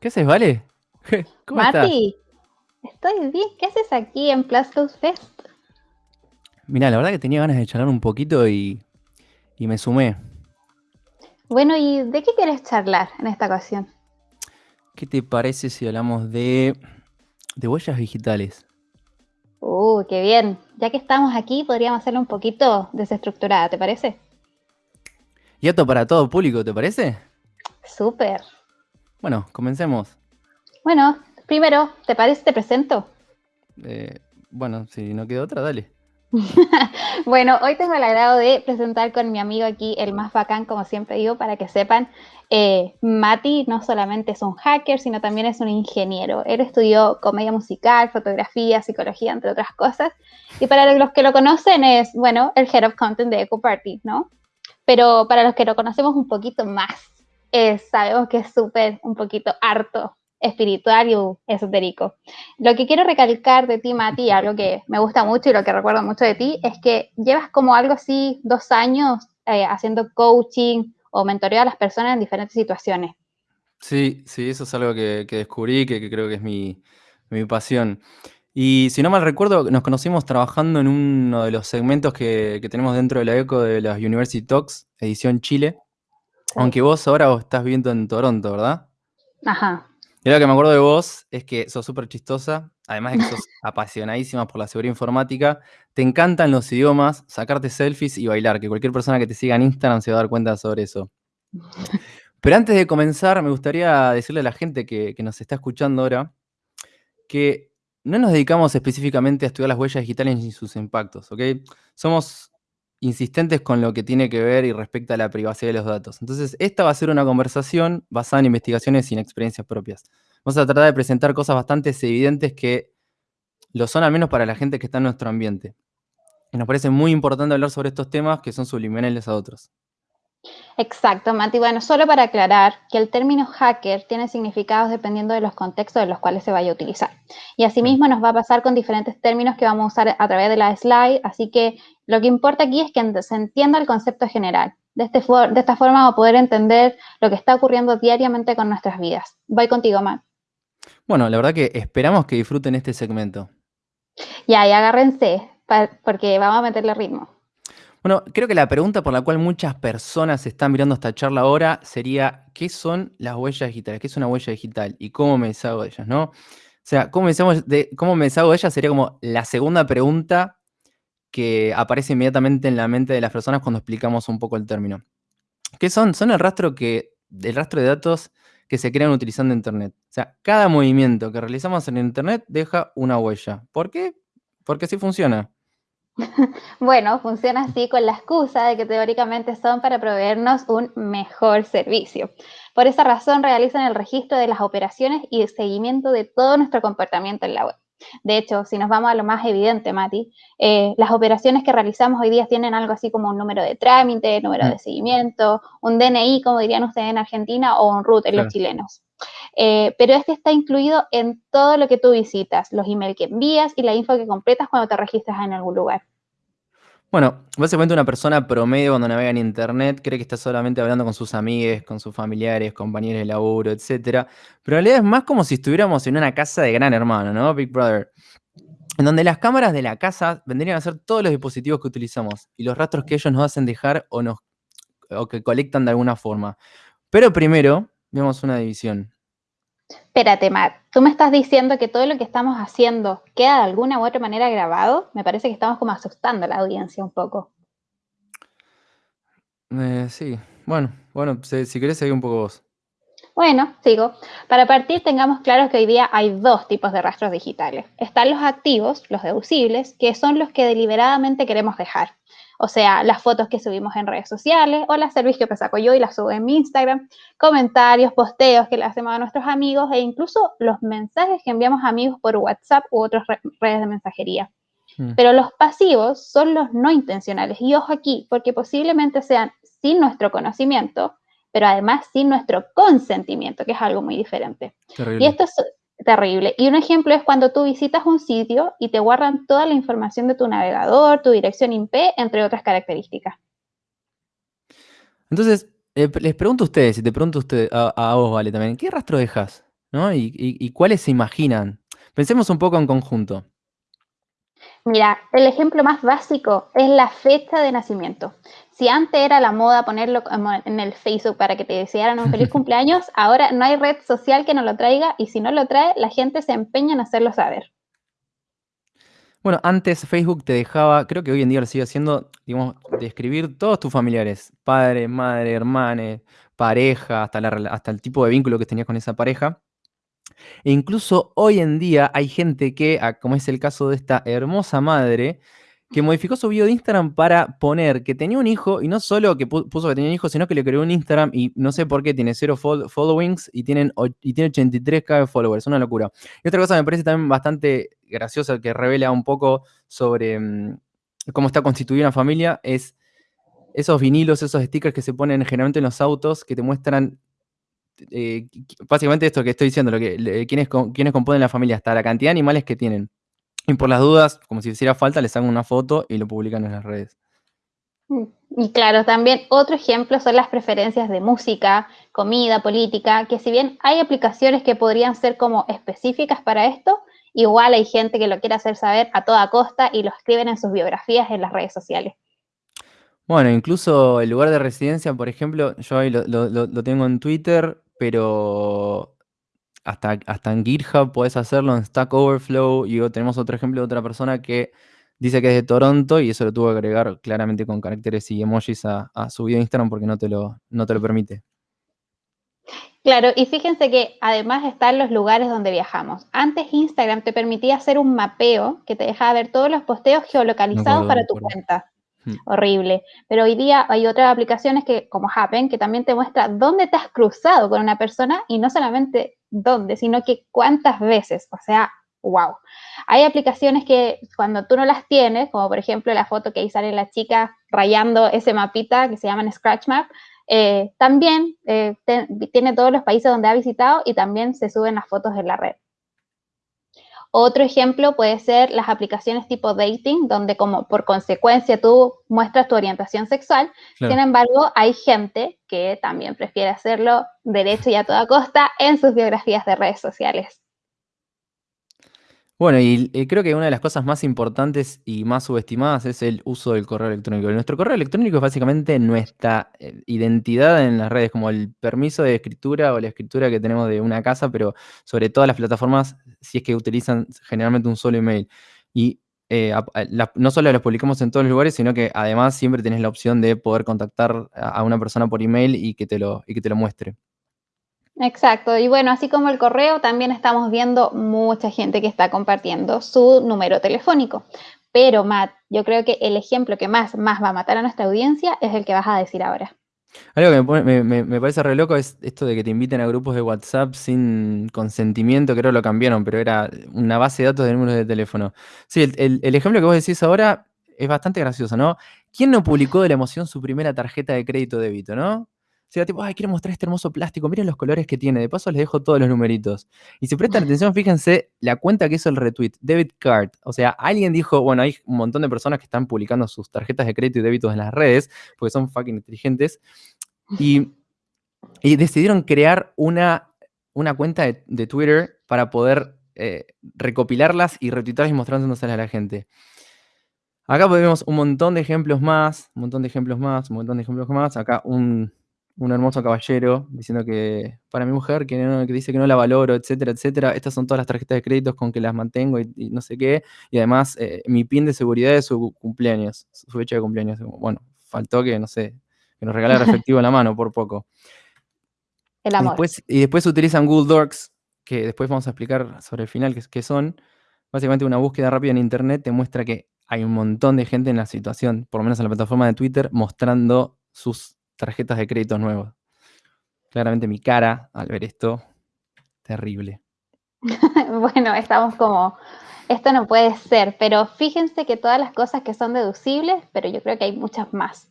¿qué haces, Vale? ¿Cómo Mati, estoy bien. ¿Qué haces aquí en Plus Fest? Mira, la verdad que tenía ganas de charlar un poquito y, y me sumé. Bueno, ¿y de qué quieres charlar en esta ocasión? ¿Qué te parece si hablamos de, de huellas digitales? Uh, qué bien. Ya que estamos aquí, podríamos hacerlo un poquito desestructurada, ¿te parece? Y esto para todo público, ¿te parece? Súper. Bueno, comencemos. Bueno, primero, ¿te parece te presento? Eh, bueno, si no queda otra, dale. bueno, hoy tengo el agrado de presentar con mi amigo aquí, el más bacán, como siempre digo, para que sepan, eh, Mati no solamente es un hacker, sino también es un ingeniero. Él estudió comedia musical, fotografía, psicología, entre otras cosas. Y para los que lo conocen es, bueno, el Head of Content de Eco Party, ¿no? Pero para los que lo conocemos un poquito más, sabemos que es súper, un poquito harto espiritual y esotérico. Lo que quiero recalcar de ti, Mati, algo que me gusta mucho y lo que recuerdo mucho de ti, es que llevas como algo así dos años eh, haciendo coaching o mentoreo a las personas en diferentes situaciones. Sí, sí, eso es algo que, descubrí, que, que, creo que es mi, mi, pasión. Y si no mal recuerdo, nos conocimos trabajando en uno de los segmentos que, que tenemos dentro de la ECO de las University Talks, edición Chile. Aunque vos ahora estás viviendo en Toronto, ¿verdad? Ajá. Y lo que me acuerdo de vos es que sos súper chistosa, además de que sos apasionadísima por la seguridad informática, te encantan los idiomas, sacarte selfies y bailar, que cualquier persona que te siga en Instagram se va a dar cuenta sobre eso. Pero antes de comenzar, me gustaría decirle a la gente que, que nos está escuchando ahora que no nos dedicamos específicamente a estudiar las huellas digitales y sus impactos, ¿ok? Somos insistentes con lo que tiene que ver y respecta a la privacidad de los datos. Entonces, esta va a ser una conversación basada en investigaciones sin experiencias propias. Vamos a tratar de presentar cosas bastante evidentes que lo son al menos para la gente que está en nuestro ambiente. Y nos parece muy importante hablar sobre estos temas que son subliminales a otros. Exacto, Mati. Bueno, solo para aclarar que el término hacker tiene significados dependiendo de los contextos en los cuales se vaya a utilizar. Y asimismo nos va a pasar con diferentes términos que vamos a usar a través de la slide, así que lo que importa aquí es que se entienda el concepto general. De, este de esta forma vamos a poder entender lo que está ocurriendo diariamente con nuestras vidas. Voy contigo, Matt. Bueno, la verdad que esperamos que disfruten este segmento. Ya, y agárrense, porque vamos a meterle ritmo. Bueno, creo que la pregunta por la cual muchas personas están mirando esta charla ahora sería, ¿qué son las huellas digitales? ¿Qué es una huella digital? ¿Y cómo me deshago de ellas? ¿no? O sea, ¿cómo me, deshago de, ¿cómo me deshago de ellas? Sería como la segunda pregunta que aparece inmediatamente en la mente de las personas cuando explicamos un poco el término. ¿Qué son? Son el rastro, que, el rastro de datos que se crean utilizando Internet. O sea, cada movimiento que realizamos en Internet deja una huella. ¿Por qué? Porque así funciona. Bueno, funciona así con la excusa de que teóricamente son para proveernos un mejor servicio. Por esa razón realizan el registro de las operaciones y el seguimiento de todo nuestro comportamiento en la web. De hecho, si nos vamos a lo más evidente, Mati, eh, las operaciones que realizamos hoy día tienen algo así como un número de trámite, número de mm. seguimiento, un DNI, como dirían ustedes en Argentina, o un root en los chilenos. Eh, pero este está incluido en todo lo que tú visitas, los emails que envías y la info que completas cuando te registras en algún lugar. Bueno, básicamente una persona promedio cuando navega en internet cree que está solamente hablando con sus amigos, con sus familiares, compañeros de laburo, etc. Pero en realidad es más como si estuviéramos en una casa de gran hermano, ¿no? Big Brother. En donde las cámaras de la casa vendrían a ser todos los dispositivos que utilizamos y los rastros que ellos nos hacen dejar o que colectan de alguna forma. Pero primero, vemos una división. Espérate, Matt, tú me estás diciendo que todo lo que estamos haciendo queda de alguna u otra manera grabado. Me parece que estamos como asustando a la audiencia un poco. Eh, sí, bueno, bueno, si, si querés seguir un poco vos. Bueno, sigo. Para partir, tengamos claro que hoy día hay dos tipos de rastros digitales. Están los activos, los deducibles, que son los que deliberadamente queremos dejar. O sea, las fotos que subimos en redes sociales o las servicios que saco yo y las subo en mi Instagram, comentarios, posteos que le hacemos a nuestros amigos e incluso los mensajes que enviamos a amigos por WhatsApp u otras redes de mensajería. Mm. Pero los pasivos son los no intencionales. Y ojo aquí, porque posiblemente sean sin nuestro conocimiento, pero además sin nuestro consentimiento, que es algo muy diferente. Y esto es terrible. Y un ejemplo es cuando tú visitas un sitio y te guardan toda la información de tu navegador, tu dirección IP, entre otras características. Entonces, Eh, les pregunto a ustedes, y te pregunto a, usted, a, a vos, Vale, también, ¿qué rastro dejas? ¿No? Y, y, y cuáles se imaginan? Pensemos un poco en conjunto. Mira, el ejemplo más básico es la fecha de nacimiento. Si antes era la moda ponerlo en el Facebook para que te desearan un feliz cumpleaños, ahora no hay red social que no lo traiga y si no lo trae, la gente se empeña en hacerlo saber. Bueno, antes Facebook te dejaba, creo que hoy en día lo sigue haciendo, digamos, describir todos tus familiares, padre, madre, hermane, pareja, hasta, la, hasta el tipo de vínculo que tenías con esa pareja. E incluso hoy en día hay gente que, como es el caso de esta hermosa madre, que modificó su video de Instagram para poner que tenía un hijo, y no solo que puso que tenía un hijo, sino que le creó un Instagram y no sé por qué tiene cero followings y, tienen, y tiene 83k de followers, una locura. Y otra cosa me parece también bastante graciosa que revela un poco sobre mm, cómo está constituida una familia es esos vinilos, esos stickers que se ponen generalmente en los autos que te muestran eh, básicamente esto que estoy diciendo, lo que, quienes, quienes componen la familia, hasta la cantidad de animales que tienen. Y por las dudas, como si hiciera falta, les hago una foto y lo publican en las redes. Y claro, también otro ejemplo son las preferencias de música, comida, política, que si bien hay aplicaciones que podrían ser como específicas para esto, igual hay gente que lo quiere hacer saber a toda costa y lo escriben en sus biografías en las redes sociales. Bueno, incluso el lugar de residencia, por ejemplo, yo ahí lo, lo tengo en Twitter, pero hasta, hasta en GitHub puedes hacerlo, en Stack Overflow, y tenemos otro ejemplo de otra persona que dice que es de Toronto y eso lo tuvo que agregar claramente con caracteres y emojis a, su video de Instagram porque no te, lo, no te lo permite. Claro, y fíjense que además están los lugares donde viajamos. Antes Instagram te permitía hacer un mapeo que te dejaba ver todos los posteos geolocalizados para tu cuenta. Hmm. Horrible. Pero hoy día hay otras aplicaciones que, como Happen, que también te muestra dónde te has cruzado con una persona y no solamente dónde, sino que cuántas veces. O sea, wow. Hay aplicaciones que cuando tú no las tienes, como por ejemplo la foto que ahí sale la chica rayando ese mapita que se llama Scratch Map, eh, también eh, tiene todos los países donde ha visitado y también se suben las fotos en la red. Otro ejemplo puede ser las aplicaciones tipo dating, donde como por consecuencia tú muestras tu orientación sexual. Sin embargo, hay gente que también prefiere hacerlo derecho y a toda costa en sus biografías de redes sociales. Bueno, y creo que una de las cosas más importantes y más subestimadas es el uso del correo electrónico. Nuestro correo electrónico es básicamente nuestra eh, identidad en las redes, como el permiso de escritura o la escritura que tenemos de una casa, pero sobre todas las plataformas, si es que utilizan generalmente un solo email. Y eh, no solo los publicamos en todos los lugares, sino que además siempre tenés la opción de poder contactar a una persona por email y que te lo, y que te lo muestre. Exacto, y bueno, así como el correo, también estamos viendo mucha gente que está compartiendo su número telefónico. Pero Matt, yo creo que el ejemplo que más, más va a matar a nuestra audiencia es el que vas a decir ahora. Algo que me, parece re loco es esto de que te inviten a grupos de WhatsApp sin consentimiento, creo lo cambiaron, pero era una base de datos de números de teléfono. Sí, el, el ejemplo que vos decís ahora es bastante gracioso, ¿no? ¿Quién no publicó de la emoción su primera tarjeta de crédito débito, no? Sea, tipo, ay, quiero mostrar este hermoso plástico, miren los colores que tiene, de paso les dejo todos los numeritos. Y si prestan atención, fíjense la cuenta que hizo el retweet, debit card. O sea, alguien dijo, bueno, hay un montón de personas que están publicando sus tarjetas de crédito y débitos en las redes, porque son fucking inteligentes, y, decidieron crear una, una cuenta de, Twitter para poder eh, recopilarlas y retweetarlas y mostrándoselas a la gente. Acá vemos un montón de ejemplos más, un montón de ejemplos más, un montón de ejemplos más. Acá un, un hermoso caballero diciendo que para mi mujer, que, dice que no la valoro, etcétera, etcétera, estas son todas las tarjetas de créditos con que las mantengo y, no sé qué, y además eh, mi pin de seguridad es su cumpleaños, su fecha de cumpleaños. Bueno, faltó que, no sé, que nos regalara efectivo en la mano por poco. El amor. Y después, utilizan Google Docs, que después vamos a explicar sobre el final qué son. Básicamente una búsqueda rápida en Internet te muestra que hay un montón de gente en la situación, por lo menos en la plataforma de Twitter, mostrando sus tarjetas de crédito nuevos. Claramente mi cara al ver esto, terrible. bueno, estamos como, esto no puede ser, pero fíjense que todas las cosas que son deducibles, pero yo creo que hay muchas más.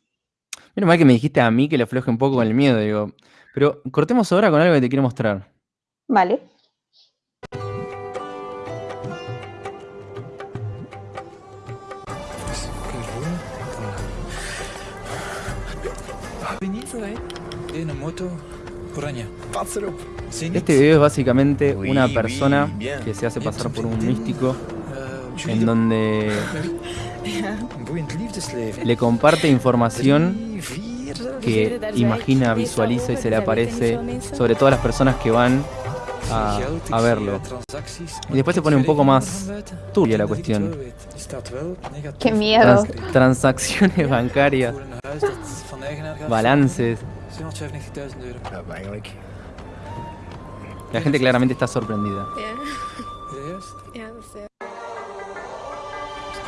Menos mal que me dijiste a mí que le afloje un poco con el miedo, digo. Pero cortemos ahora con algo que te quiero mostrar. Vale. Este video es básicamente una persona que se hace pasar por un místico en donde le comparte información que imagina, visualiza y se le aparece sobre todas las personas que van a, verlo. Y después se pone un poco más turbia la cuestión. Qué miedo. transacciones bancarias, balances. La gente claramente está sorprendida.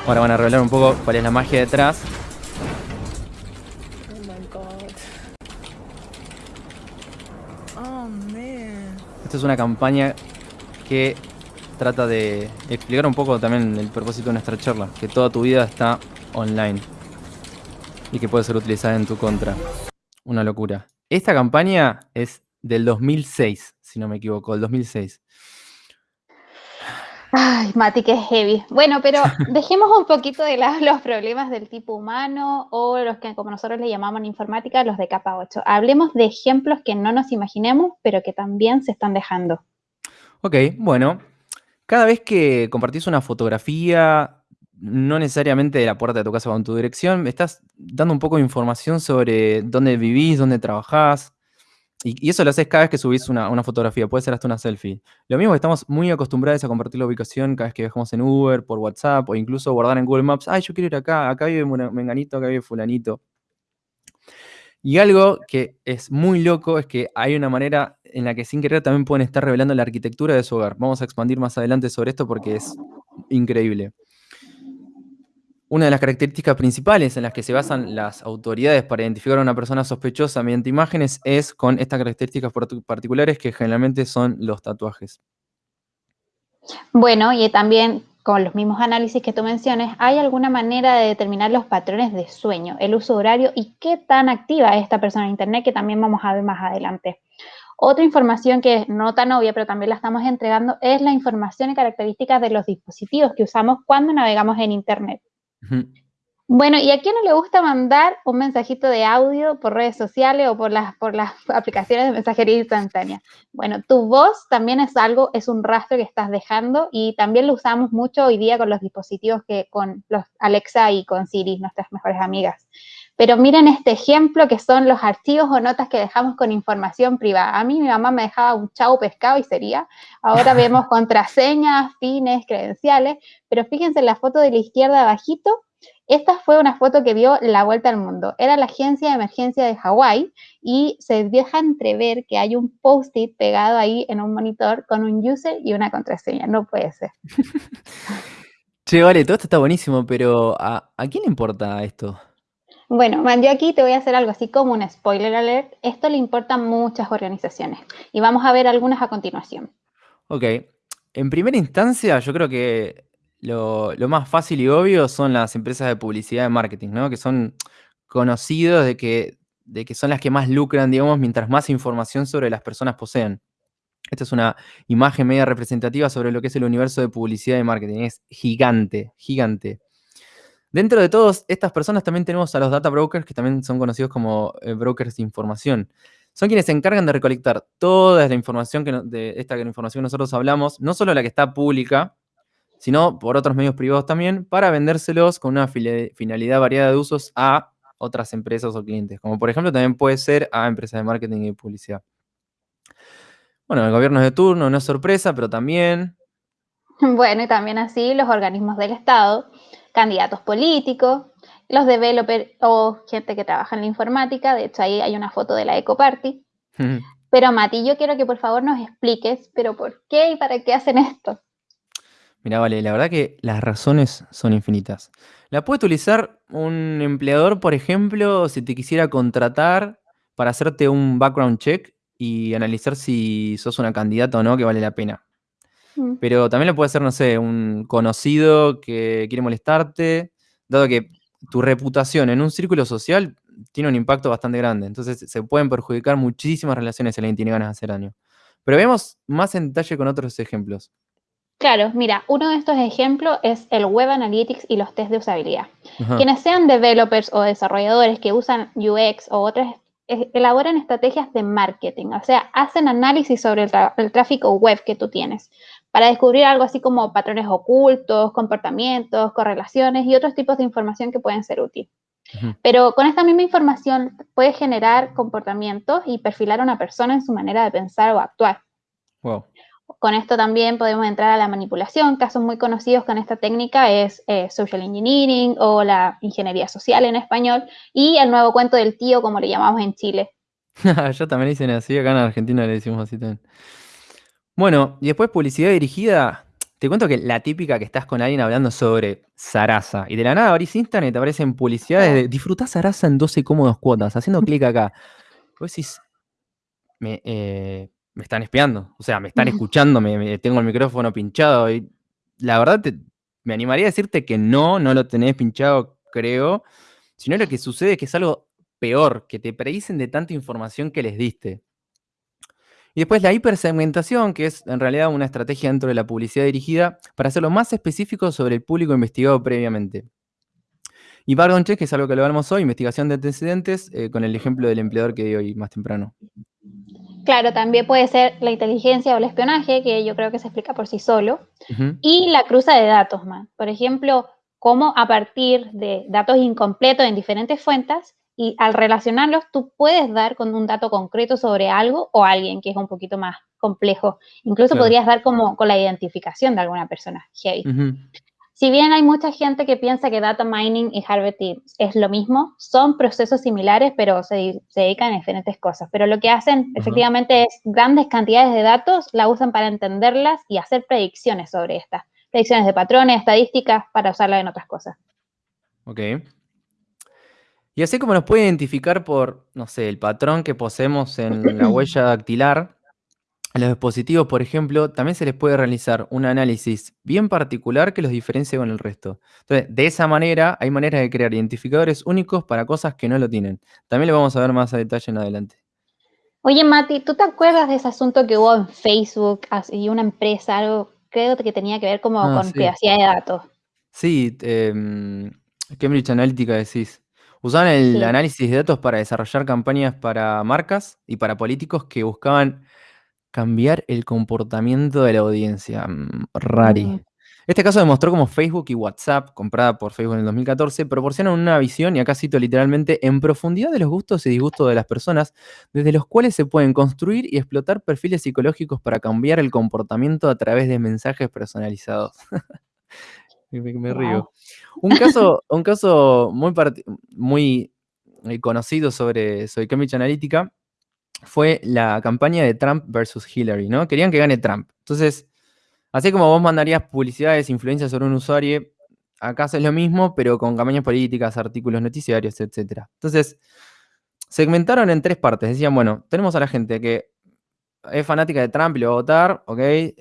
Ahora van a revelar un poco cuál es la magia detrás. Esta es una campaña que trata de explicar un poco también el propósito de nuestra charla, que toda tu vida está online y que puede ser utilizada en tu contra. Una locura. Esta campaña es del 2006, si no me equivoco, el 2006. Ay, Mati, que heavy. Bueno, pero dejemos un poquito de lado los problemas del tipo humano o los que como nosotros le llamamos en informática, los de capa 8. Hablemos de ejemplos que no nos imaginemos, pero que también se están dejando. Ok, bueno. Cada vez que compartís una fotografía, no necesariamente de la puerta de tu casa con tu dirección, estás dando un poco de información sobre dónde vivís, dónde trabajás, y, eso lo haces cada vez que subís una, fotografía, puede ser hasta una selfie. Lo mismo que estamos muy acostumbrados a compartir la ubicación cada vez que viajamos en Uber, por WhatsApp, o incluso guardar en Google Maps, ay, yo quiero ir acá, acá vive Menganito, acá vive Fulanito. Y algo que es muy loco es que hay una manera en la que sin querer también pueden estar revelando la arquitectura de su hogar. Vamos a expandir más adelante sobre esto porque es increíble. Una de las características principales en las que se basan las autoridades para identificar a una persona sospechosa mediante imágenes es con estas características particulares que generalmente son los tatuajes. Bueno, y también con los mismos análisis que tú mencionas, ¿hay alguna manera de determinar los patrones de sueño, el uso horario y qué tan activa es esta persona en Internet que también vamos a ver más adelante? Otra información que es no tan obvia, pero también la estamos entregando, es la información y características de los dispositivos que usamos cuando navegamos en Internet. Bueno, ¿y a quién no le gusta mandar un mensajito de audio por redes sociales o por las, por las aplicaciones de mensajería instantánea? Bueno, tu voz también es algo, es un rastro que estás dejando y también lo usamos mucho hoy día con los dispositivos que con los Alexa y con Siri, nuestras mejores amigas. Pero miren este ejemplo que son los archivos o notas que dejamos con información privada. A mí mi mamá me dejaba un chau pescado y sería. Ahora vemos contraseñas, fines, credenciales. Pero fíjense en la foto de la izquierda abajito. Esta fue una foto que dio la vuelta al mundo. Era la agencia de emergencia de Hawái y se deja entrever que hay un post-it pegado ahí en un monitor con un user y una contraseña. No puede ser. che, vale, todo esto está buenísimo, pero ¿a, ¿a quién le importa esto? Bueno, yo aquí te voy a hacer algo así como un spoiler alert. Esto le importa a muchas organizaciones y vamos a ver algunas a continuación. Ok, en primera instancia yo creo que lo, más fácil y obvio son las empresas de publicidad y marketing, ¿no? Que son conocidos de que, de que son las que más lucran, digamos, mientras más información sobre las personas poseen. Esta es una imagen media representativa sobre lo que es el universo de publicidad y marketing. Es gigante, gigante. Dentro de todas estas personas también tenemos a los data brokers, que también son conocidos como eh, brokers de información. Son quienes se encargan de recolectar toda la información que, de esta información que nosotros hablamos, no solo la que está pública, sino por otros medios privados también, para vendérselos con una finalidad variada de usos a otras empresas o clientes, como por ejemplo también puede ser a empresas de marketing y publicidad. Bueno, el gobierno de turno no es sorpresa, pero también... Bueno, y también así los organismos del Estado candidatos políticos, los developers o gente que trabaja en la informática, de hecho ahí hay una foto de la Eco Party. Pero Mati, yo quiero que por favor nos expliques, pero ¿por qué y para qué hacen esto? Mira, vale, la verdad que las razones son infinitas. La puede utilizar un empleador, por ejemplo, si te quisiera contratar para hacerte un background check y analizar si sos una candidata o no que vale la pena. Mm. Pero también lo puede ser, no sé, un conocido que quiere molestarte, dado que tu reputación en un círculo social tiene un impacto bastante grande. Entonces se pueden perjudicar muchísimas relaciones si alguien tiene ganas de hacer daño. Pero veamos más en detalle con otros ejemplos. Claro, mira, uno de estos ejemplos es el Web Analytics y los test de usabilidad. Quienes sean developers o desarrolladores que usan UX o otras elaboran estrategias de marketing, o sea, hacen análisis sobre el, tráfico web que tú tienes para descubrir algo así como patrones ocultos, comportamientos, correlaciones y otros tipos de información que pueden ser útiles. Pero con esta misma información puedes generar comportamientos y perfilar a una persona en su manera de pensar o actuar. Con esto también podemos entrar a la manipulación. Casos muy conocidos con esta técnica es eh, social engineering o la ingeniería social en español y el nuevo cuento del tío, como le llamamos en Chile. Ya también dicen así, acá en Argentina le decimos así también. Bueno, y después publicidad dirigida. Te cuento que la típica que estás con alguien hablando sobre Sarasa y de la nada abrís Instagram y te aparecen publicidades de disfrutá Sarasa en 12 cómodos cuotas, haciendo clic acá. Vos decís, me, eh, me están espiando, o sea, me están escuchando, me, tengo el micrófono pinchado y la verdad me animaría a decirte que no, no lo tenés pinchado, creo, sino lo que sucede es que es algo peor, que te predicen de tanta información que les diste. Y después la hipersegmentación, que es en realidad una estrategia dentro de la publicidad dirigida para hacerlo más específico sobre el público investigado previamente. Y background check, que es algo que lo hablamos hoy, investigación de antecedentes, eh, con el ejemplo del empleador que di hoy más temprano. Claro, también puede ser la inteligencia o el espionaje, que yo creo que se explica por sí solo. Y la cruza de datos, más. Por ejemplo, cómo a partir de datos incompletos en diferentes fuentes y al relacionarlos tú puedes dar con un dato concreto sobre algo o alguien que es un poquito más complejo. Incluso podrías dar como con la identificación de alguna persona. Heavy. Si bien hay mucha gente que piensa que data mining y harvesting es lo mismo, son procesos similares, pero se, dedican a diferentes cosas. Pero lo que hacen efectivamente es grandes cantidades de datos, la usan para entenderlas y hacer predicciones sobre estas. Predicciones de patrones, estadísticas, para usarlas en otras cosas. Ok. Y así como nos puede identificar por, no sé, el patrón que poseemos en la huella dactilar, a los dispositivos, por ejemplo, también se les puede realizar un análisis bien particular que los diferencie con el resto. Entonces, de esa manera, hay maneras de crear identificadores únicos para cosas que no lo tienen. También lo vamos a ver más a detalle en adelante. Oye, Mati, ¿tú te acuerdas de ese asunto que hubo en Facebook y una empresa, algo creo que tenía que ver como ah, con privacidad de datos? Sí, em, Cambridge Analytica decís. Usaban el análisis de datos para desarrollar campañas para marcas y para políticos que buscaban Cambiar el comportamiento de la audiencia. Mm, rari. Este caso demostró cómo Facebook y WhatsApp, comprada por Facebook en el 2014, proporcionan una visión, y acá cito literalmente, en profundidad de los gustos y disgustos de las personas, desde los cuales se pueden construir y explotar perfiles psicológicos para cambiar el comportamiento a través de mensajes personalizados. me, río. Un caso, un caso muy, muy eh, conocido sobre, sobre Cambridge Analytica fue la campaña de Trump versus Hillary, ¿no? Querían que gane Trump. Entonces, así como vos mandarías publicidades, influencias sobre un usuario, acá es lo mismo, pero con campañas políticas, artículos noticiarios, etc. Entonces, segmentaron en tres partes. Decían, bueno, tenemos a la gente que es fanática de Trump y lo va a votar, ¿ok?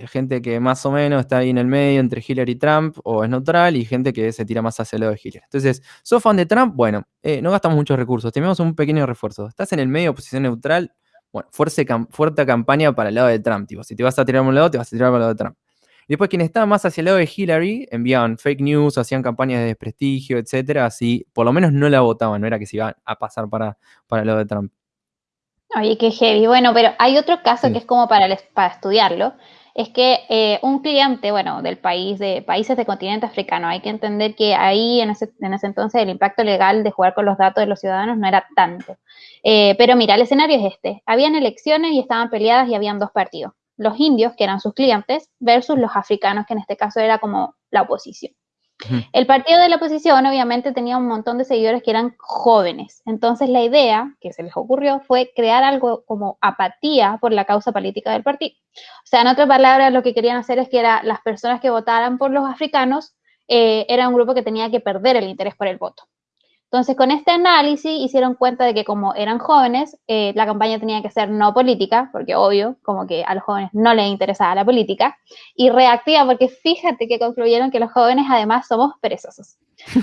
Gente que más o menos está ahí en el medio entre Hillary y Trump o es neutral y gente que se tira más hacia el lado de Hillary. Entonces, ¿sos fan de Trump? Bueno, eh, no gastamos muchos recursos, tenemos un pequeño refuerzo. ¿Estás en el medio, posición neutral? Bueno, fuerte, fuerte campaña para el lado de Trump. Tipo, si te vas a tirar por un lado, te vas a tirar por el lado de Trump. Y después, quien estaba más hacia el lado de Hillary, enviaban fake news, hacían campañas de desprestigio, etcétera. Así, por lo menos no la votaban, no era que se iban a pasar para, para el lado de Trump. Oye, qué heavy. Bueno, pero hay otro caso que es como para, para estudiarlo. Es que eh, un cliente, bueno, del país, de países del continente africano, hay que entender que ahí en ese, en ese entonces el impacto legal de jugar con los datos de los ciudadanos no era tanto. Eh, pero mira, el escenario es este. Habían elecciones y estaban peleadas y habían dos partidos. Los indios, que eran sus clientes, versus los africanos, que en este caso era como la oposición. El partido de la oposición obviamente tenía un montón de seguidores que eran jóvenes. Entonces la idea que se les ocurrió fue crear algo como apatía por la causa política del partido. O sea, en otras palabras, lo que querían hacer es que las personas que votaran por los africanos eh, era un grupo que tenía que perder el interés por el voto. Entonces, con este análisis hicieron cuenta de que como eran jóvenes, eh, la campaña tenía que ser no política, porque obvio, como que a los jóvenes no les interesaba la política, y reactiva, porque fíjate que concluyeron que los jóvenes además somos perezosos.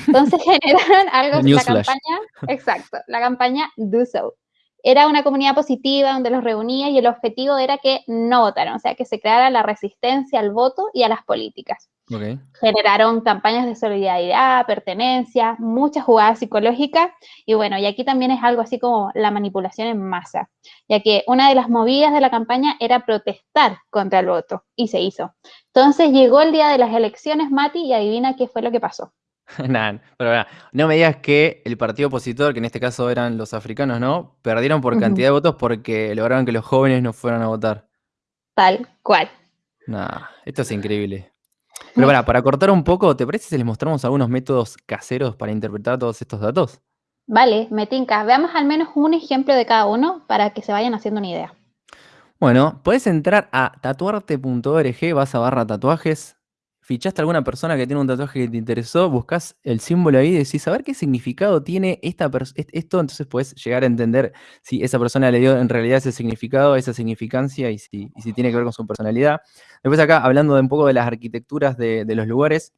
Entonces generaron algo, la campaña, exacto, la campaña Do So. Era una comunidad positiva donde los reunía y el objetivo era que no votaran, o sea, que se creara la resistencia al voto y a las políticas. Generaron campañas de solidaridad, pertenencia, muchas jugadas psicológicas y bueno, y aquí también es algo así como la manipulación en masa, ya que una de las movidas de la campaña era protestar contra el voto y se hizo. Entonces llegó el día de las elecciones, Mati, y adivina qué fue lo que pasó. Pero no me digas que el partido opositor, que en este caso eran los africanos, ¿no? Perdieron por cantidad de votos porque lograron que los jóvenes no fueran a votar. Tal cual. Nah, esto es increíble. Pero para, para cortar un poco, ¿te parece si les mostramos algunos métodos caseros para interpretar todos estos datos? Vale, me tinca. Veamos al menos un ejemplo de cada uno para que se vayan haciendo una idea. Bueno, puedes entrar a tatuarte.org, vas a barra tatuajes, fichaste a alguna persona que tiene un tatuaje que te interesó, buscas el símbolo ahí y decís, a ver qué significado tiene esta esto, entonces puedes llegar a entender si esa persona le dio en realidad ese significado, esa significancia y si, tiene que ver con su personalidad. Después acá, hablando de un poco de las arquitecturas de, los lugares,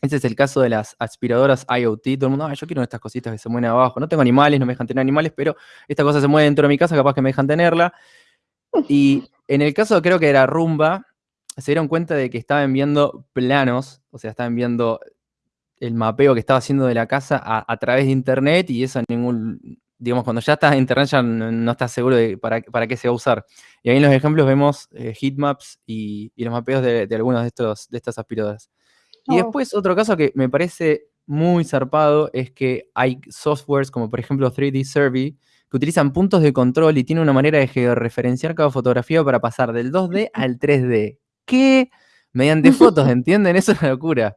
ese es el caso de las aspiradoras IoT. Todo el mundo, ah, yo quiero estas cositas que se mueven abajo. No tengo animales, no me dejan tener animales, pero esta cosa se mueve dentro de mi casa, capaz que me dejan tenerla. Y en el caso, creo que era Rumba, se dieron cuenta de que estaban viendo planos, o sea, estaban viendo el mapeo que estaba haciendo de la casa a, través de internet y eso ningún, digamos, cuando ya estás en internet ya no, estás seguro de para, qué se va a usar. Y ahí en los ejemplos vemos eh, heatmaps y, los mapeos de, algunos de, estos, de estas aspiradoras. Y oh. después otro caso que me parece muy zarpado es que hay softwares como por ejemplo 3D Survey que utilizan puntos de control y tienen una manera de georreferenciar cada fotografía para pasar del 2D al 3D qué? Mediante fotos, ¿entienden? Eso es una locura.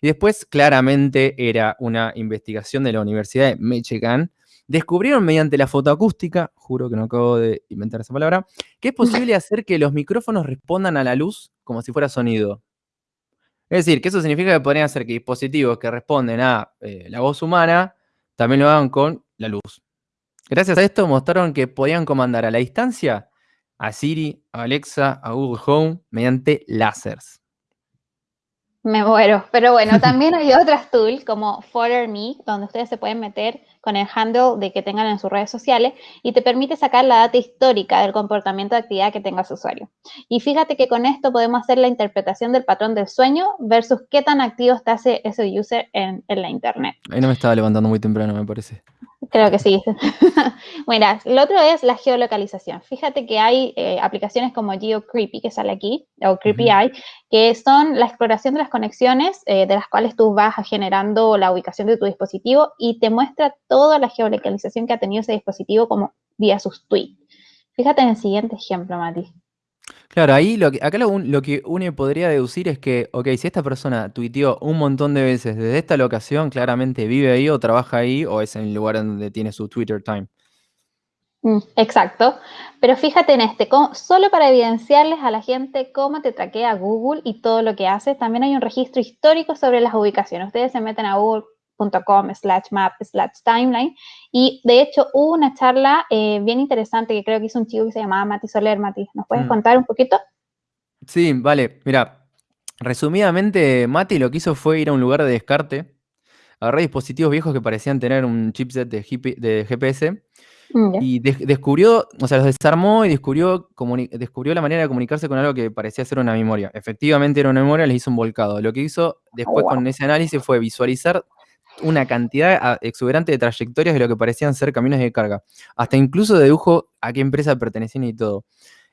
Y después, claramente, era una investigación de la Universidad de Michigan. Descubrieron mediante la fotoacústica, juro que no acabo de inventar esa palabra, que es posible hacer que los micrófonos respondan a la luz como si fuera sonido. Es decir, que eso significa que podrían hacer que dispositivos que responden a eh, la voz humana también lo hagan con la luz. Gracias a esto mostraron que podían comandar a la distancia a Siri, a Alexa, a Google Home mediante láseres. Me muero. Pero bueno, también hay otras tools como Follow Me, donde ustedes se pueden meter con el handle de que tengan en sus redes sociales y te permite sacar la data histórica del comportamiento de actividad que tenga su usuario. Y fíjate que con esto podemos hacer la interpretación del patrón del sueño versus qué tan activo está ese, ese user en, en la internet. Ahí no me estaba levantando muy temprano, me parece. Creo que sí. bueno, lo otro es la geolocalización. Fíjate que hay eh, aplicaciones como GeoCreepy, que sale aquí, o Creepy Eye, que son la exploración de las conexiones eh, de las cuales tú vas generando la ubicación de tu dispositivo y te muestra toda la geolocalización que ha tenido ese dispositivo como vía sus tweets. Fíjate en el siguiente ejemplo, Mati. Claro, ahí lo que, acá lo, que uno podría deducir es que, ok, si esta persona tuiteó un montón de veces desde esta locación, claramente vive ahí o trabaja ahí o es en el lugar donde tiene su Twitter time. Mm, exacto, pero fíjate en este, solo para evidenciarles a la gente cómo te traquea Google y todo lo que haces, también hay un registro histórico sobre las ubicaciones. Ustedes se meten a Google com slash map slash timeline. Y de hecho hubo una charla eh, bien interesante que creo que hizo un chico que se llamaba Mati Soler. Mati, ¿nos puedes mm. contar un poquito? Sí, vale. Mira, resumidamente, Mati lo que hizo fue ir a un lugar de descarte, agarró dispositivos viejos que parecían tener un chipset de, GPS mm, y descubrió, o sea, los desarmó y descubrió, descubrió la manera de comunicarse con algo que parecía ser una memoria. Efectivamente era una memoria, les hizo un volcado. Lo que hizo después oh, con ese análisis fue visualizar una cantidad ah, exuberante de trayectorias de lo que parecían ser caminos de carga. Hasta incluso dedujo a qué empresa pertenecían y todo.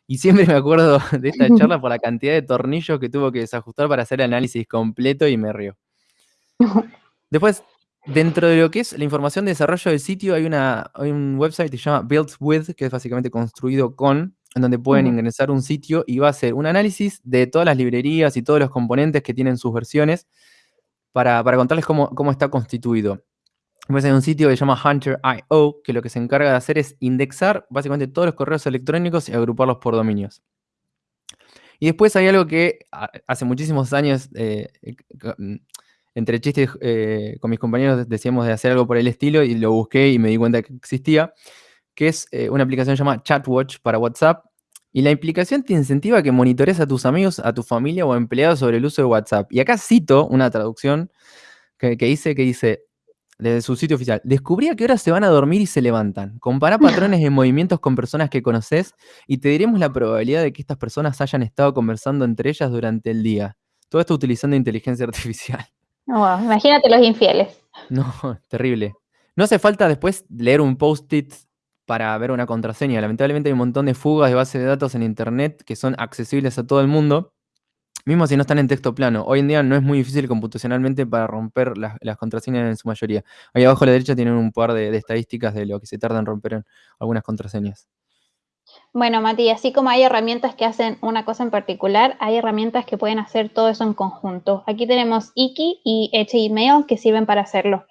Y siempre me acuerdo de esta charla por la cantidad de tornillos que tuvo que desajustar para hacer el análisis completo y me río. Después, dentro de lo que es la información de desarrollo del sitio, hay, una, un website que se llama Built With, que es básicamente construido con, en donde pueden ingresar un sitio y va a hacer un análisis de todas las librerías y todos los componentes que tienen sus versiones para, contarles cómo, está constituido. Pues hay un sitio que se llama Hunter.io, que lo que se encarga de hacer es indexar básicamente todos los correos electrónicos y agruparlos por dominios. Y después hay algo que hace muchísimos años, eh, eh, mm, entre chistes eh, con mis compañeros decíamos de hacer algo por el estilo y lo busqué y me di cuenta que existía, que es una aplicación llamada ChatWatch para WhatsApp, y la implicación te incentiva a que monitores a tus amigos, a tu familia o empleados sobre el uso de WhatsApp. Y acá cito una traducción que, dice, que dice, desde su sitio oficial, descubrí a qué horas se van a dormir y se levantan. Compara patrones de movimientos con personas que conoces y te diremos la probabilidad de que estas personas hayan estado conversando entre ellas durante el día. Todo esto utilizando inteligencia artificial. Wow, imagínate los infieles. No, terrible. No hace falta después leer un post-it para ver una contraseña. Lamentablemente hay un montón de fugas de bases de datos en Internet que son accesibles a todo el mundo, mismo si no están en texto plano. Hoy en día no es muy difícil computacionalmente para romper las, contraseñas en su mayoría. Ahí abajo a la derecha tienen un par de, estadísticas de lo que se tarda en romper algunas contraseñas. Bueno, Mati, así como hay herramientas que hacen una cosa en particular, hay herramientas que pueden hacer todo eso en conjunto. Aquí tenemos Iki y Email que sirven para hacerlo.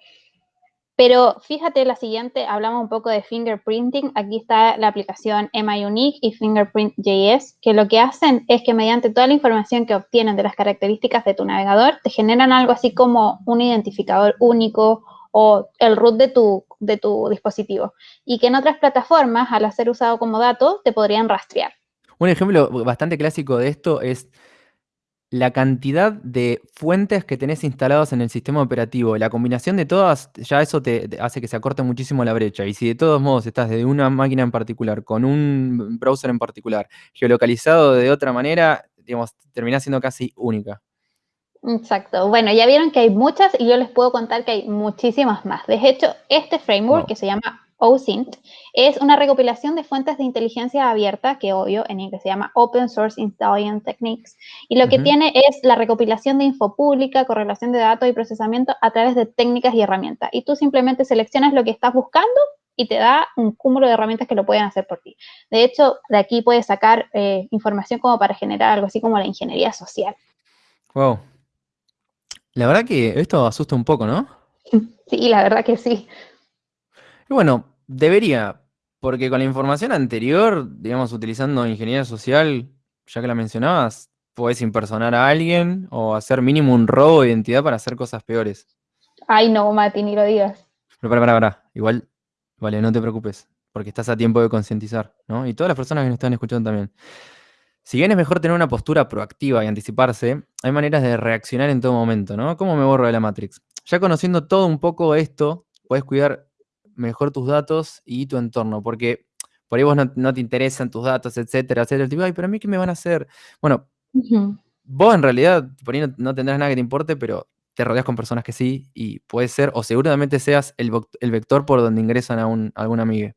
Pero fíjate la siguiente, hablamos un poco de fingerprinting. Aquí está la aplicación MIUnique y Fingerprint.js, que lo que hacen es que mediante toda la información que obtienen de las características de tu navegador, te generan algo así como un identificador único o el root de tu, de tu dispositivo. Y que en otras plataformas, al ser usado como dato, te podrían rastrear. Un ejemplo bastante clásico de esto es la cantidad de fuentes que tenés instaladas en el sistema operativo, la combinación de todas, ya eso te, hace que se acorte muchísimo la brecha. Y si de todos modos estás desde una máquina en particular, con un browser en particular, geolocalizado de otra manera, digamos, terminás siendo casi única. Exacto. Bueno, ya vieron que hay muchas y yo les puedo contar que hay muchísimas más. De hecho, este framework que se llama OSINT es una recopilación de fuentes de inteligencia abierta, que obvio en inglés se llama Open Source Intelligence Techniques, y lo que tiene es la recopilación de info pública, correlación de datos y procesamiento a través de técnicas y herramientas. Y tú simplemente seleccionas lo que estás buscando y te da un cúmulo de herramientas que lo pueden hacer por ti. De hecho, de aquí puedes sacar eh, información como para generar algo así como la ingeniería social. Wow. La verdad que esto asusta un poco, ¿no? Sí, la verdad que sí. Y bueno, debería, porque con la información anterior, digamos, utilizando ingeniería social, ya que la mencionabas, puedes impersonar a alguien o hacer mínimo un robo de identidad para hacer cosas peores. Ay, no, Mati, ni lo digas. Pero para, para, para. Igual, vale, no te preocupes, porque estás a tiempo de concientizar, ¿no? Y todas las personas que nos están escuchando también. Si bien es mejor tener una postura proactiva y anticiparse, hay maneras de reaccionar en todo momento, ¿no? ¿Cómo me borro de la Matrix? Ya conociendo todo un poco esto, puedes cuidar mejor tus datos y tu entorno, porque por ahí vos no, te interesan tus datos, etcétera, etcétera. Tipo, ay, pero a mí qué me van a hacer. Bueno, vos en realidad por ahí no, tendrás nada que te importe, pero te rodeas con personas que sí y puede ser, o seguramente seas el, vector por donde ingresan a, un, a alguna amiga.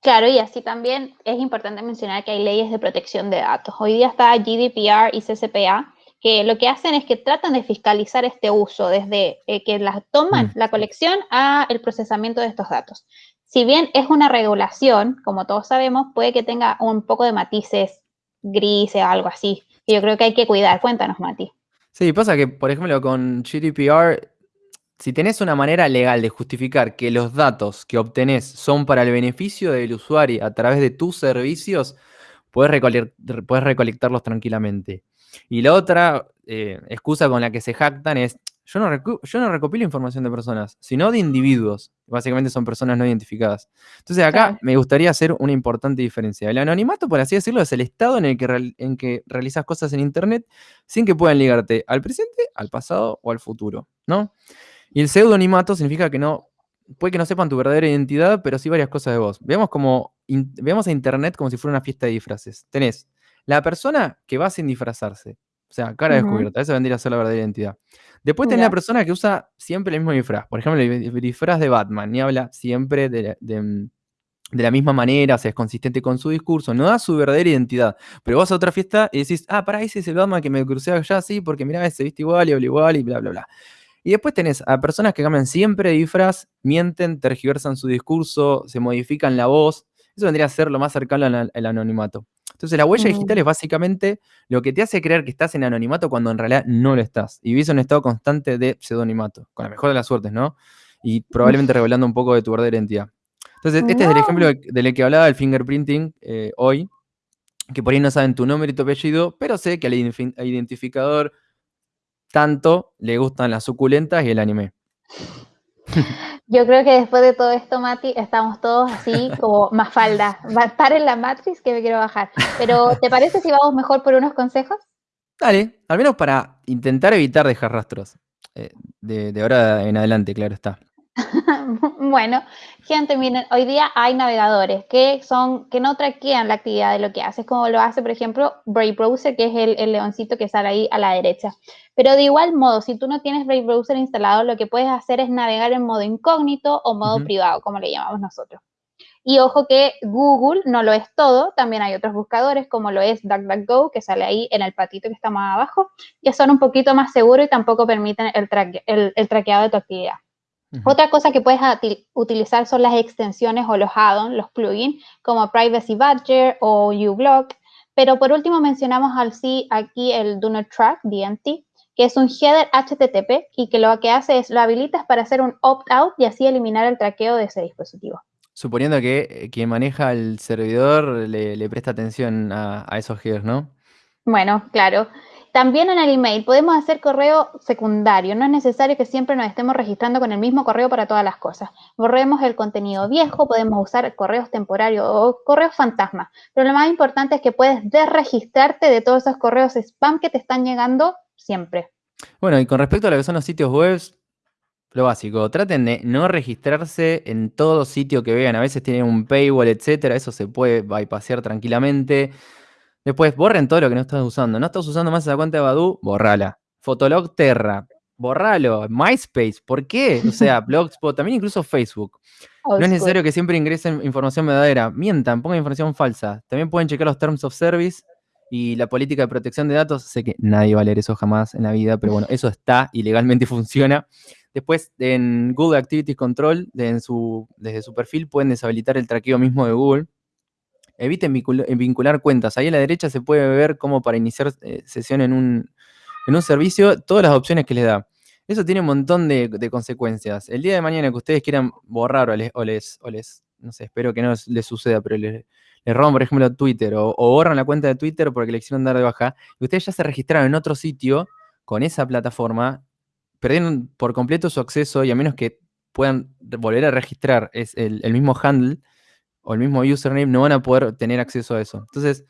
Claro, y así también es importante mencionar que hay leyes de protección de datos. Hoy día está GDPR y CCPA, que lo que hacen es que tratan de fiscalizar este uso desde eh, que las toman mm. la colección a el procesamiento de estos datos. Si bien es una regulación, como todos sabemos, puede que tenga un poco de matices grises o algo así. Y yo creo que hay que cuidar. Cuéntanos, Mati. Sí, pasa que, por ejemplo, con GDPR, si tenés una manera legal de justificar que los datos que obtenés son para el beneficio del usuario a través de tus servicios, puedes recolectarlos tranquilamente. Y la otra eh, excusa con la que se jactan es, yo no, yo no recopilo información de personas, sino de individuos. Básicamente son personas no identificadas. Entonces acá me gustaría hacer una importante diferencia. El anonimato, por así decirlo, es el estado en el que, en que realizas cosas en Internet sin que puedan ligarte al presente, al pasado o al futuro, ¿no? Y el pseudonimato significa que no, puede que no sepan tu verdadera identidad, pero sí varias cosas de vos. Veamos, como, veamos a Internet como si fuera una fiesta de disfraces. Tenés la persona que va sin disfrazarse. O sea, cara descubierta. Esa vendría a ser la verdadera identidad. Después tenés la persona que usa siempre el mismo disfraz. Por ejemplo, el disfraz de Batman. Y habla siempre de, la misma manera, o sea, es consistente con su discurso, no da su verdadera identidad. Pero vas a otra fiesta y decís, ah, para ese es el Batman que me crucé allá, sí, porque mirá, se viste igual y habla igual y bla, bla, bla. Y después tenés a personas que cambian siempre de disfraz, mienten, tergiversan su discurso, se modifican la voz. Eso vendría a ser lo más cercano al anonimato. Entonces, la huella digital es mm. básicamente lo que te hace creer que estás en anonimato cuando en realidad no lo estás. Y vivís en un estado constante de pseudonimato, con la mejor de las suertes, ¿no? Y probablemente revelando un poco de tu verdadera identidad. Entonces, este es el ejemplo del que hablaba el fingerprinting eh, hoy, que por ahí no saben tu nombre y tu apellido, pero sé que al identificador tanto le gustan las suculentas y el anime. Yo creo que después de todo esto, Mati, estamos todos así como más falda. en la matriz que me quiero bajar. Pero, ¿te parece si vamos mejor por unos consejos? Dale, al menos para intentar evitar dejar rastros. Eh, de, ahora en adelante, claro está. bueno, gente, miren, hoy día hay navegadores que son que no traquean la actividad de lo que haces, como lo hace, por ejemplo, Brave Browser, que es el, leoncito que sale ahí a la derecha. Pero de igual modo, si tú no tienes Brave Browser instalado, lo que puedes hacer es navegar en modo incógnito o modo privado, como le llamamos nosotros. Y ojo que Google no lo es todo, también hay otros buscadores como lo es DuckDuckGo, que sale ahí en el patito que está más abajo, que son un poquito más seguros y tampoco permiten el, el traqueado de tu actividad. Otra cosa que puedes utilizar son las extensiones o los add-ons, los plugins, como Privacy Badger o uBlock. Pero por último mencionamos al sí aquí el Do Not Track, DNT, que es un header HTTP y que lo que hace es lo habilitas para hacer un opt-out y así eliminar el traqueo de ese dispositivo. Suponiendo que eh, quien maneja el servidor le, presta atención a, a esos headers, ¿no? Bueno, claro. También en el email podemos hacer correo secundario. No es necesario que siempre nos estemos registrando con el mismo correo para todas las cosas. Borremos el contenido viejo, podemos usar correos temporarios o correos fantasma. Pero lo más importante es que puedes desregistrarte de todos esos correos spam que te están llegando siempre. Bueno, y con respecto a lo que son los sitios web, lo básico, traten de no registrarse en todo sitio que vean. A veces tienen un paywall, etcétera. Eso se puede bypassear tranquilamente. Después, borren todo lo que no estás usando. No estás usando más esa cuenta de Badu, borrala. Fotolog Terra, borralo. MySpace, ¿por qué? O sea, Blogspot, también incluso Facebook. No es necesario que siempre ingresen información verdadera. Mientan, pongan información falsa. También pueden checar los Terms of Service y la política de protección de datos. Sé que nadie va a leer eso jamás en la vida, pero bueno, eso está y legalmente funciona. Después, en Google Activity Control, desde su perfil, pueden deshabilitar el traqueo mismo de Google eviten vincular cuentas. Ahí a la derecha se puede ver cómo para iniciar eh, sesión en un, servicio, todas las opciones que les da. Eso tiene un montón de, consecuencias. El día de mañana que ustedes quieran borrar o les, o les, no sé, espero que no les, suceda, pero les, roban, por ejemplo, Twitter o, borran la cuenta de Twitter porque le hicieron dar de baja, y ustedes ya se registraron en otro sitio con esa plataforma, perdieron por completo su acceso y a menos que puedan volver a registrar es el mismo handle, o el mismo username no van a poder tener acceso a eso. Entonces,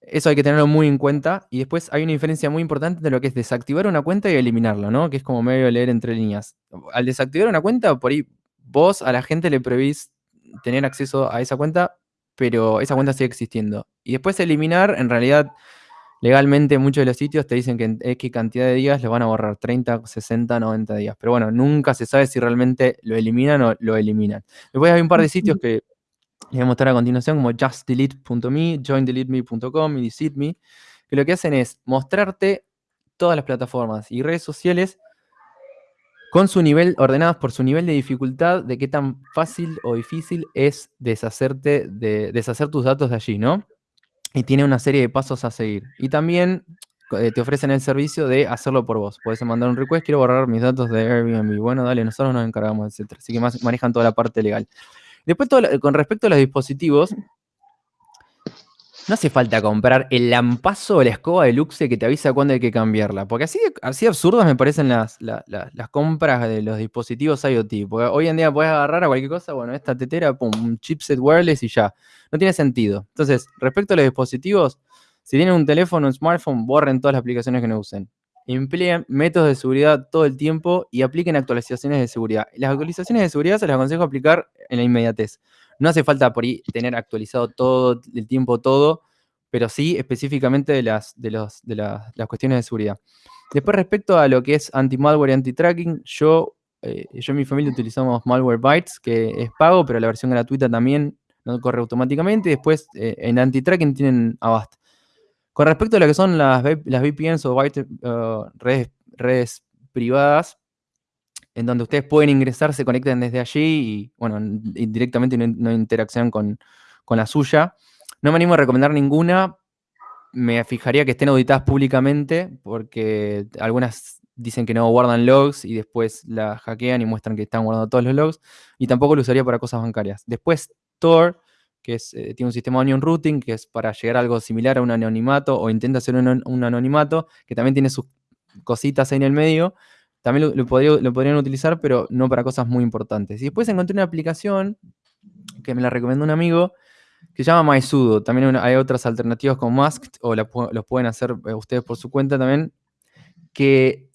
eso hay que tenerlo muy en cuenta. Y después hay una diferencia muy importante de lo que es desactivar una cuenta y eliminarla, ¿no? Que es como medio leer entre líneas. Al desactivar una cuenta, por ahí vos a la gente le prevís tener acceso a esa cuenta, pero esa cuenta sigue existiendo. Y después eliminar, en realidad, legalmente muchos de los sitios te dicen que en X cantidad de días los van a borrar, 30, 60, 90 días. Pero bueno, nunca se sabe si realmente lo eliminan o lo eliminan. Después hay un par de sitios que les voy a mostrar a continuación como justdelete.me, joindeleteme.com y decide.me, que lo que hacen es mostrarte todas las plataformas y redes sociales con su nivel, ordenadas por su nivel de dificultad, de qué tan fácil o difícil es deshacerte de, deshacer tus datos de allí, ¿no? Y tiene una serie de pasos a seguir. Y también eh, te ofrecen el servicio de hacerlo por vos. Puedes mandar un request, quiero borrar mis datos de Airbnb. Bueno, dale, nosotros nos encargamos, etc. Así que manejan toda la parte legal. Después, con respecto a los dispositivos, no hace falta comprar el lampazo o la escoba de Luxe que te avisa cuándo hay que cambiarla. Porque así, así absurdas me parecen las, las, compras de los dispositivos IoT. Porque hoy en día puedes agarrar a cualquier cosa, bueno, esta tetera, pum, un chipset wireless y ya. No tiene sentido. Entonces, respecto a los dispositivos, si tienen un teléfono, un smartphone, borren todas las aplicaciones que no usen empleen métodos de seguridad todo el tiempo y apliquen actualizaciones de seguridad. Las actualizaciones de seguridad se las aconsejo aplicar en la inmediatez. No hace falta por ahí tener actualizado todo el tiempo todo, pero sí específicamente de las, de los, de las cuestiones de seguridad. Después, respecto a lo que es anti-malware y anti-tracking, yo, eh, yo y mi familia utilizamos Malwarebytes, que es pago, pero la versión gratuita también no corre automáticamente. Después, eh, en anti-tracking tienen Avast. Con respecto a lo que son las, VPNs o redes, privadas, en donde ustedes pueden ingresar, se conecten desde allí y, bueno, directamente no, interaccionan con, la suya. No me animo a recomendar ninguna. Me fijaría que estén auditadas públicamente, porque algunas dicen que no guardan logs y después la hackean y muestran que están guardando todos los logs. Y tampoco lo usaría para cosas bancarias. Después, Tor que eh, tiene un sistema onion routing, que es para llegar a algo similar a un anonimato, o intenta hacer un, anonimato, que también tiene sus cositas ahí en el medio. También lo, podrían utilizar, pero no para cosas muy importantes. Y después encontré una aplicación que me la recomendó un amigo, que se llama MySudo. También hay otras alternativas como Masked, o los pueden hacer eh, ustedes por su cuenta también, que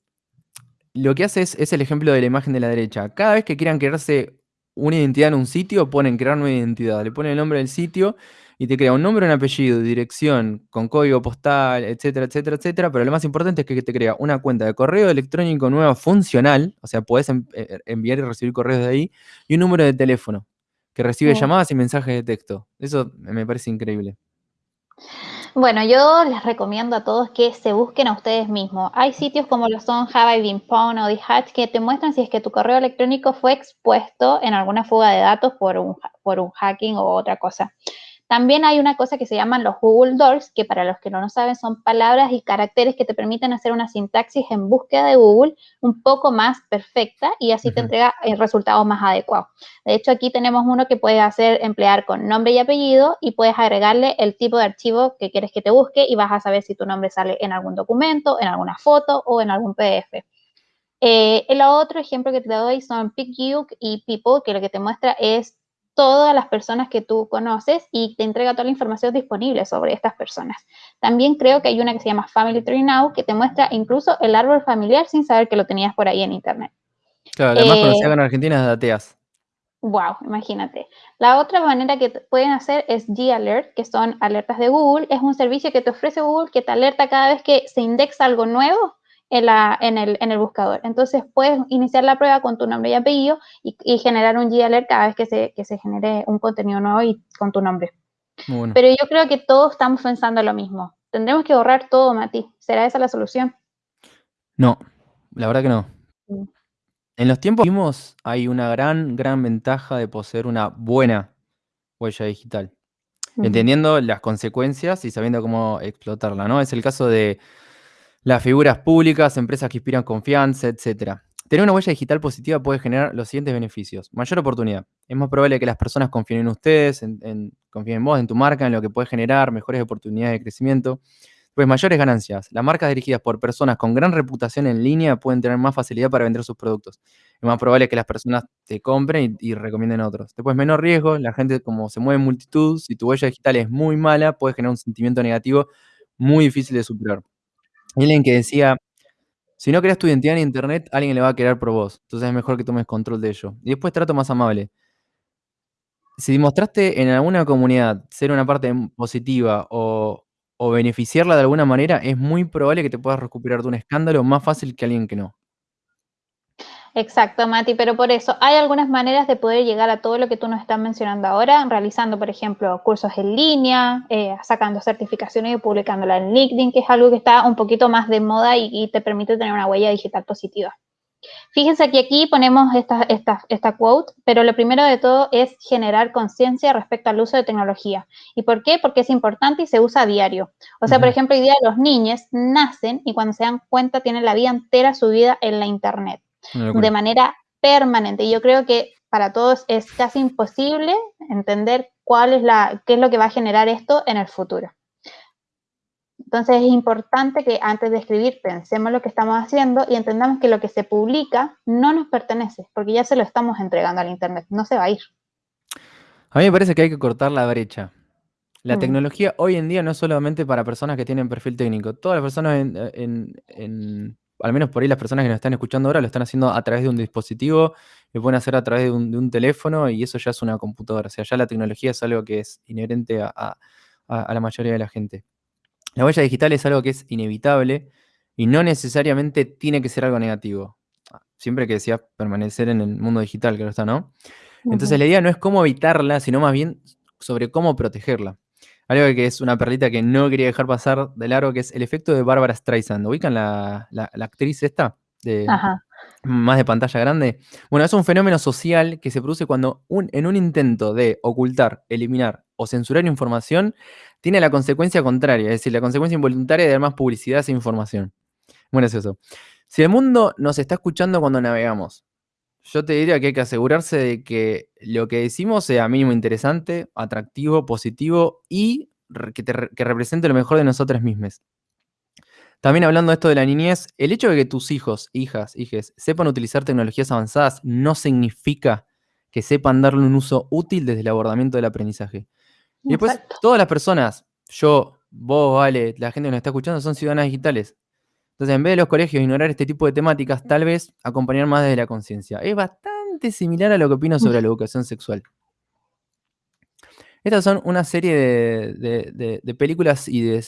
lo que hace es, es el ejemplo de la imagen de la derecha. Cada vez que quieran crearse una identidad en un sitio, ponen crear nueva identidad. Le ponen el nombre del sitio y te crea un nombre, un apellido, dirección, con código postal, etcétera, etcétera, etcétera. Pero lo más importante es que te crea una cuenta de correo electrónico nueva funcional, o sea, podés en- eh, enviar y recibir correos de ahí, y un número de teléfono que recibe llamadas y mensajes de texto. Eso me parece increíble. Bueno, yo les recomiendo a todos que se busquen a ustedes mismos. Hay sitios como lo son I Been Pwned o Hatch que te muestran si es que tu correo electrónico fue expuesto en alguna fuga de datos por un, por un hacking o otra cosa. También hay una cosa que se llaman los Google Doors, que para los que no lo saben son palabras y caracteres que te permiten hacer una sintaxis en búsqueda de Google un poco más perfecta y así te entrega el resultado más adecuado. De hecho, aquí tenemos uno que puedes hacer emplear con nombre y apellido y puedes agregarle el tipo de archivo que quieres que te busque y vas a saber si tu nombre sale en algún documento, en alguna foto o en algún PDF. Eh, el otro ejemplo que te doy son PicYouk y People, que lo que te muestra es todas las personas que tú conoces y te entrega toda la información disponible sobre estas personas. También creo que hay una que se llama Family Tree Now, que te muestra incluso el árbol familiar sin saber que lo tenías por ahí en internet. Claro, la más conocida Eh, acá en Argentina es Dateas. Wow, imagínate. La otra manera que pueden hacer es G-Alert, que son alertas de Google. Es un servicio que te ofrece Google que te alerta cada vez que se indexa algo nuevo en, la, en, el, en el buscador. Entonces puedes iniciar la prueba con tu nombre y apellido y, y generar un G-Alert cada vez que se, que se genere un contenido nuevo y con tu nombre. Bueno. Pero yo creo que todos estamos pensando lo mismo. Tendremos que borrar todo, Mati. ¿Será esa la solución? No, la verdad que no. En los tiempos que vivimos hay una gran, gran ventaja de poseer una buena huella digital. Entendiendo las consecuencias y sabiendo cómo explotarla, ¿no? Es el caso de las figuras públicas, empresas que inspiran confianza, etc. Tener una huella digital positiva puede generar los siguientes beneficios. Mayor oportunidad. Es más probable que las personas confíen en ustedes, en, en- confíen en vos, en tu marca, en lo que puede generar, mejores oportunidades de crecimiento. Pues mayores ganancias. Las marcas dirigidas por personas con gran reputación en línea pueden tener más facilidad para vender sus productos. Es más probable que las personas te compren y, y recomienden a otros. Después, menor riesgo. La gente, como se mueve en multitud, si tu huella digital es muy mala, puede generar un sentimiento negativo muy difícil de superar. Alguien que decía, si no creas tu identidad en internet, alguien le va a querer por vos. Entonces es mejor que tomes control de ello. Y después trato más amable. Si mostraste en alguna comunidad ser una parte positiva o beneficiarla de alguna manera, es muy probable que te puedas recuperar de un escándalo más fácil que alguien que no. Exacto, Mati, pero por eso hay algunas maneras de poder llegar a todo lo que tú nos estás mencionando ahora, realizando, por ejemplo, cursos en línea, eh, sacando certificaciones y publicándolas en LinkedIn, que es algo que está un poquito más de moda y, y te permite tener una huella digital positiva. Fíjense que aquí ponemos esta, esta, esta quote, pero lo primero de todo es generar conciencia respecto al uso de tecnología. ¿Y por qué? Porque es importante y se usa a diario. O sea, por ejemplo, hoy día los niños nacen y cuando se dan cuenta tienen la vida entera subida en la Internet De manera permanente. Y yo creo que para todos es casi imposible entender cuál es la, qué es lo que va a generar esto en el futuro. Entonces es importante que antes de escribir pensemos lo que estamos haciendo y entendamos que lo que se publica no nos pertenece, porque ya se lo estamos entregando al Internet, no se va a ir. A mí me parece que hay que cortar la brecha. La Mm. tecnología hoy en día no es solamente para personas que tienen perfil técnico. Todas las personas, en, en- en- al menos por ahí las personas que nos están escuchando ahora, lo están haciendo a través de un dispositivo, lo pueden hacer a través de un, de un teléfono y eso ya es una computadora. O sea, ya la tecnología es algo que es inherente a, a- a- a la mayoría de la gente. La huella digital es algo que es inevitable y no necesariamente tiene que ser algo negativo. Siempre que decías permanecer en el mundo digital, claro está, ¿no? Entonces la idea no es cómo evitarla, sino más bien sobre cómo protegerla. Algo que es una perlita que no quería dejar pasar de largo, que es el efecto de Bárbara Streisand. ¿Ubican la, la- la actriz esta? De, Ajá. más de pantalla grande. Bueno, es un fenómeno social que se produce cuando un- en un intento de ocultar, eliminar o censurar información, tiene la consecuencia contraria, es decir, la consecuencia involuntaria de dar más publicidad a esa información. Bueno, es eso. Si el mundo nos está escuchando cuando navegamos, yo te diría que hay que asegurarse de que lo que decimos sea mínimo interesante, atractivo, positivo y que, te que represente lo mejor de nosotras mismas. También hablando de esto de la niñez, el hecho de que tus hijos, hijas, hijes sepan utilizar tecnologías avanzadas no significa que sepan darle un uso útil desde el abordamiento del aprendizaje. Y después, todas las personas, yo, vos, Vale, la gente que nos está escuchando, son ciudadanas digitales. Entonces, en vez de los colegios ignorar este tipo de temáticas, tal vez acompañar más desde la conciencia. Es bastante similar a lo que opino sobre la educación sexual. Estas son una serie de, películas y de,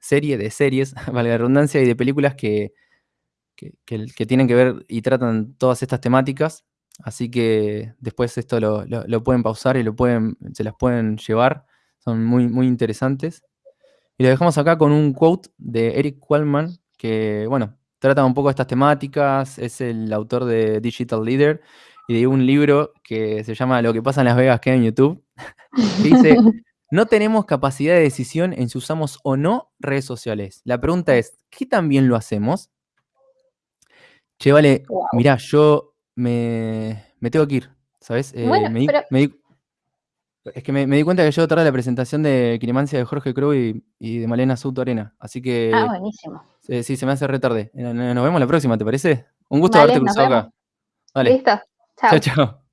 serie de series, valga la redundancia, y de películas que, que, tienen que ver y tratan todas estas temáticas. Así que después esto lo, pueden pausar y lo pueden, se las pueden llevar. Son muy, muy interesantes. Y lo dejamos acá con un quote de Eric Wallman, que, bueno, trata un poco estas temáticas. Es el autor de Digital Leader y de un libro que se llama Lo que pasa en Las Vegas que en YouTube. dice, no tenemos capacidad de decisión en si usamos o no redes sociales. La pregunta es, ¿qué tan bien lo hacemos? Che, vale, mirá, yo me, tengo que ir, ¿sabes? Eh, me, es que me, di cuenta que yo tarde la presentación de Quiromancia de Jorge Crow y, de Malena Souto Arena. Así que. Ah, buenísimo. Sí, se me hace retarde. Nos vemos la próxima, ¿te parece? Un gusto haberte cruzado acá. Listo. Chao, chao.